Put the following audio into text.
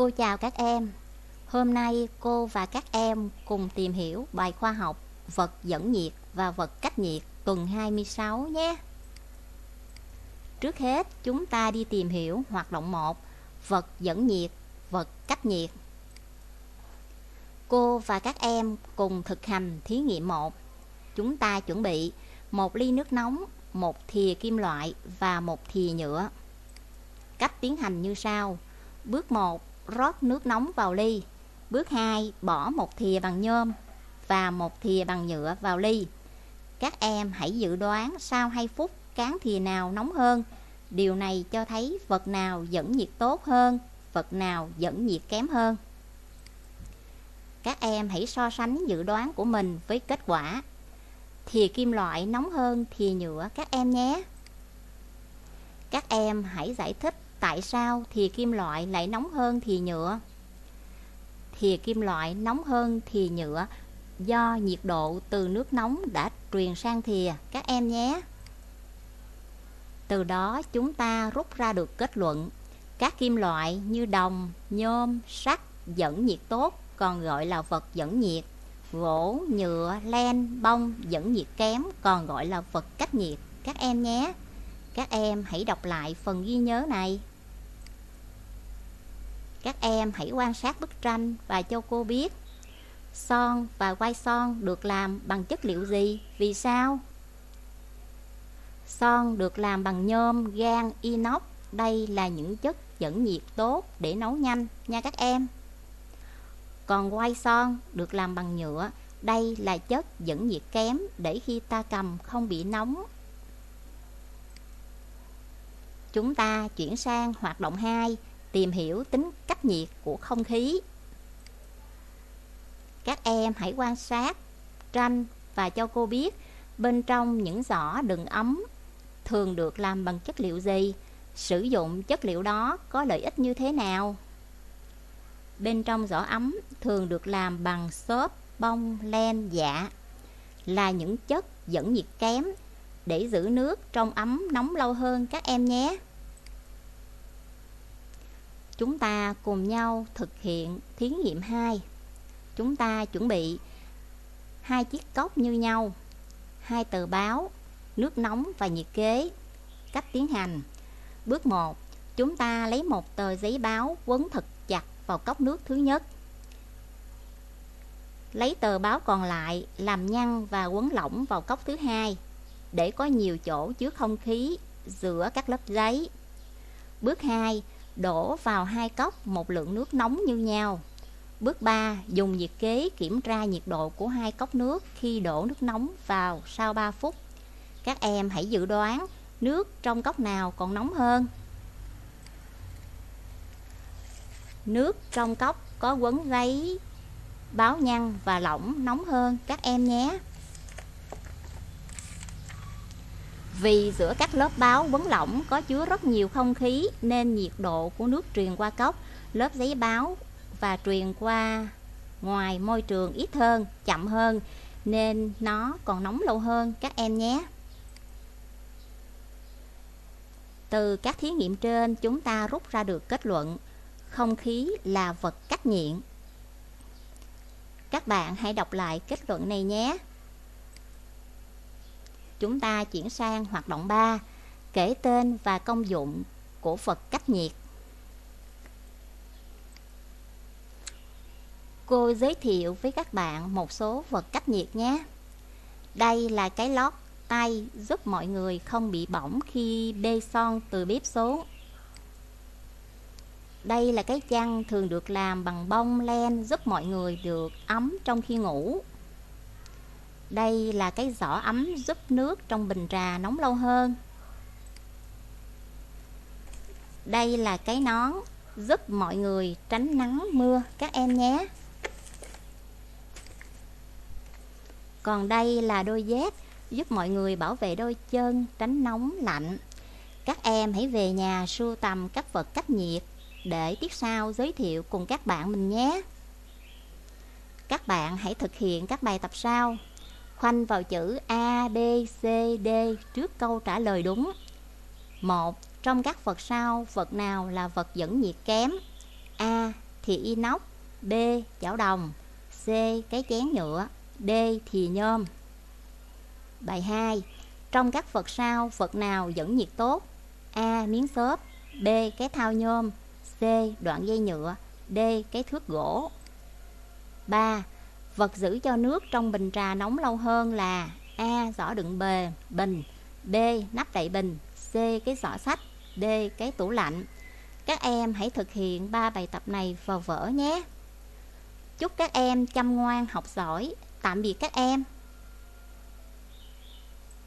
Cô chào các em. Hôm nay cô và các em cùng tìm hiểu bài khoa học vật dẫn nhiệt và vật cách nhiệt tuần 26 nhé. Trước hết, chúng ta đi tìm hiểu hoạt động 1, vật dẫn nhiệt, vật cách nhiệt. Cô và các em cùng thực hành thí nghiệm 1. Chúng ta chuẩn bị một ly nước nóng, một thìa kim loại và một thìa nhựa. Cách tiến hành như sau. Bước 1, rót nước nóng vào ly. Bước 2, bỏ một thìa bằng nhôm và một thìa bằng nhựa vào ly. Các em hãy dự đoán sau 2 phút cán thìa nào nóng hơn. Điều này cho thấy vật nào dẫn nhiệt tốt hơn, vật nào dẫn nhiệt kém hơn. Các em hãy so sánh dự đoán của mình với kết quả. Thìa kim loại nóng hơn thìa nhựa các em nhé. Các em hãy giải thích tại sao thì kim loại lại nóng hơn thì nhựa. thì kim loại nóng hơn thì nhựa do nhiệt độ từ nước nóng đã truyền sang thìa các em nhé. Từ đó chúng ta rút ra được kết luận các kim loại như đồng, nhôm, sắt dẫn nhiệt tốt còn gọi là vật dẫn nhiệt. Gỗ, nhựa, len, bông dẫn nhiệt kém còn gọi là vật cách nhiệt các em nhé. Các em hãy đọc lại phần ghi nhớ này. Các em hãy quan sát bức tranh và cho cô biết Son và quai son được làm bằng chất liệu gì? Vì sao? Son được làm bằng nhôm, gan, inox Đây là những chất dẫn nhiệt tốt để nấu nhanh nha các em Còn quai son được làm bằng nhựa Đây là chất dẫn nhiệt kém để khi ta cầm không bị nóng Chúng ta chuyển sang hoạt động 2 Tìm hiểu tính cách nhiệt của không khí. Các em hãy quan sát tranh và cho cô biết Bên trong những giỏ đựng ấm thường được làm bằng chất liệu gì Sử dụng chất liệu đó có lợi ích như thế nào. Bên trong giỏ ấm thường được làm bằng xốp, bông, len, dạ Là những chất dẫn nhiệt kém để giữ nước trong ấm nóng lâu hơn các em nhé. Chúng ta cùng nhau thực hiện thí nghiệm 2 Chúng ta chuẩn bị hai chiếc cốc như nhau hai tờ báo, nước nóng và nhiệt kế Cách tiến hành. Bước 1 Chúng ta lấy một tờ giấy báo quấn thật chặt vào cốc nước thứ nhất. Lấy tờ báo còn lại làm nhăn và quấn lỏng vào cốc thứ hai Để có nhiều chỗ chứa không khí giữa các lớp giấy. Bước 2 Đổ vào hai cốc một lượng nước nóng như nhau Bước 3. Dùng nhiệt kế kiểm tra nhiệt độ của hai cốc nước khi đổ nước nóng vào sau 3 phút. Các em hãy dự đoán nước trong cốc nào còn nóng hơn. Nước trong cốc có quấn giấy báo nhăn và lỏng nóng hơn các em nhé. Vì giữa các lớp báo quấn lỏng có chứa rất nhiều không khí nên nhiệt độ của nước truyền qua cốc, lớp giấy báo và truyền qua ngoài môi trường ít hơn, chậm hơn nên nó còn nóng lâu hơn các em nhé. Từ các thí nghiệm trên chúng ta rút ra được kết luận không khí là vật cách nhiện. Các bạn hãy đọc lại kết luận này nhé. Chúng ta chuyển sang hoạt động 3, kể tên và công dụng của vật cách nhiệt. Cô giới thiệu với các bạn một số vật cách nhiệt nhé. Đây là cái lót tay giúp mọi người không bị bỏng khi bê son từ bếp xuống. Đây là cái chăn thường được làm bằng bông len giúp mọi người được ấm trong khi ngủ. Đây là cái giỏ ấm giúp nước trong bình trà nóng lâu hơn. Đây là cái nón giúp mọi người tránh nắng mưa, các em nhé. Còn đây là đôi dép giúp mọi người bảo vệ đôi chân, tránh nóng lạnh. Các em hãy về nhà sưu tầm các vật cách nhiệt để tiếp sau giới thiệu cùng các bạn mình nhé. Các bạn hãy thực hiện các bài tập sau. Khoanh vào chữ A, B, C, D trước câu trả lời đúng. 1. Trong các vật sau, vật nào là vật dẫn nhiệt kém? A. thì inox B. chảo đồng C. cái chén nhựa D. thì nhôm Bài 2 Trong các vật sau, vật nào dẫn nhiệt tốt? A. Miếng xốp B. Cái thao nhôm C. Đoạn dây nhựa D. Cái thước gỗ 3. Vật giữ cho nước trong bình trà nóng lâu hơn là A. Giỏ đựng bề, bình B. Nắp đậy bình C. Cái giỏ sách D. Cái tủ lạnh Các em hãy thực hiện ba bài tập này vào vở nhé Chúc các em chăm ngoan học giỏi Tạm biệt các em